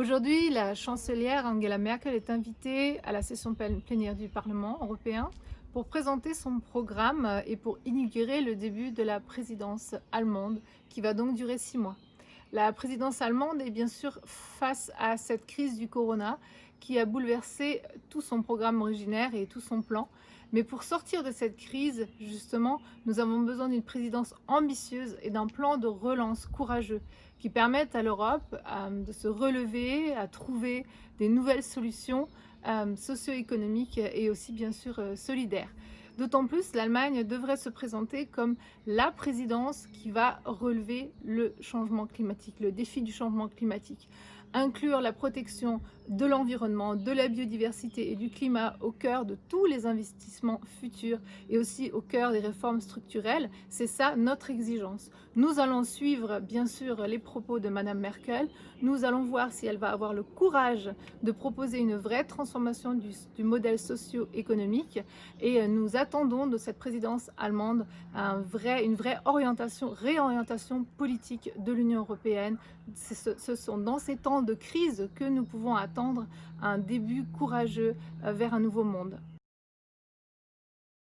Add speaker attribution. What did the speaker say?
Speaker 1: Aujourd'hui, la chancelière Angela Merkel est invitée à la session plénière du Parlement européen pour présenter son programme et pour inaugurer le début de la présidence allemande qui va donc durer six mois. La présidence allemande est bien sûr face à cette crise du corona qui a bouleversé tout son programme originaire et tout son plan. Mais pour sortir de cette crise, justement, nous avons besoin d'une présidence ambitieuse et d'un plan de relance courageux qui permette à l'Europe euh, de se relever, à trouver des nouvelles solutions euh, socio-économiques et aussi bien sûr euh, solidaires. D'autant plus, l'Allemagne devrait se présenter comme la présidence qui va relever le changement climatique, le défi du changement climatique. Inclure la protection de l'environnement, de la biodiversité et du climat au cœur de tous les investissements futurs et aussi au cœur des réformes structurelles, c'est ça notre exigence. Nous allons suivre bien sûr les propos de Madame Merkel, nous allons voir si elle va avoir le courage de proposer une vraie transformation du, modèle socio-économique et nous attendons de cette présidence allemande une vraie orientation, réorientation politique de l'Union européenne. Ce sont dans ces temps de crise que nous pouvons attendre un début courageux euh, vers un nouveau monde.